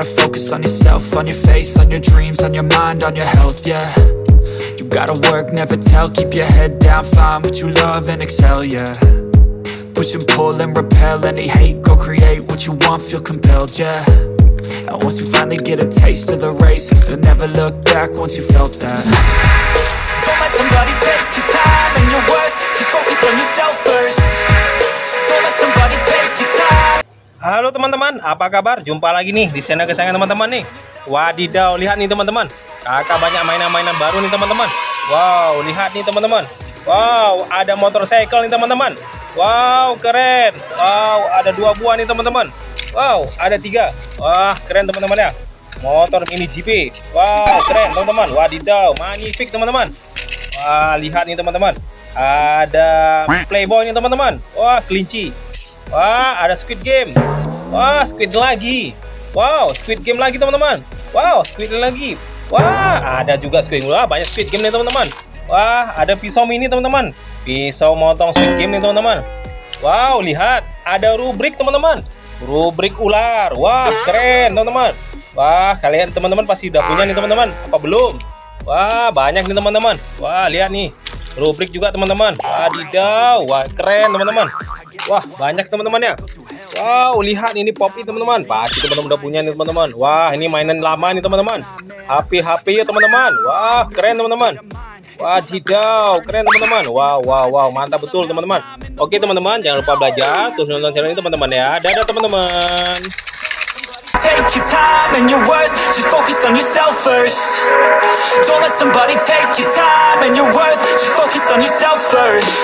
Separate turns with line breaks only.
focus on yourself, on your faith, on your dreams, on your mind, on your health, yeah. You gotta work, never tell, keep your head down, find what you love and excel, yeah. Push and pull and repel any hate, go create what you want, feel compelled, yeah. And once you finally get a taste of the race, you'll never look back once you felt that
Halo teman-teman, apa kabar? Jumpa lagi nih di channel kesayangan teman-teman nih. Wadidaw, lihat nih teman-teman. Kakak banyak mainan-mainan baru nih teman-teman. Wow, lihat nih teman-teman. Wow, ada motorcycle nih teman-teman. Wow, keren. Wow, ada dua buah nih teman-teman. Wow, ada tiga. Wah, keren teman-teman ya. Motor mini GP. Wow, keren teman-teman. Wadidaw, magnifik teman-teman. Wah, lihat nih teman-teman. Ada Playboy nih teman-teman. Wah, kelinci. Wah, ada Squid Game. Wah, Squid lagi. Wow, Squid Game lagi teman-teman. Wow, Squid lagi. Wah, ada juga Squid. Wah, banyak Squid Game nih teman-teman. Wah, ada pisau mini teman-teman. Pisau motong Squid Game nih teman-teman. Wow, lihat, ada rubrik teman-teman. Rubrik ular. Wah, keren teman-teman. Wah, kalian teman-teman pasti udah punya nih teman-teman. Apa belum? Wah, banyak nih teman-teman. Wah, lihat nih. Rubrik juga teman-teman. Wadidaw, wah keren teman-teman. Wah, banyak teman-teman ya. Wow, lihat ini Poppy teman-teman. Pasti teman-teman udah punya nih teman-teman. Wah, ini mainan lama nih teman-teman. HP-HP ya teman-teman. Wah, keren teman-teman. Wadidaw, keren teman-teman. Wow, wow, wow, mantap betul teman-teman. Oke teman-teman, jangan lupa belajar terus nonton channel ini teman-teman ya. Dadah teman-teman.
Take your time and your worth, just focus on yourself first Don't let somebody take your time and your worth, just focus on yourself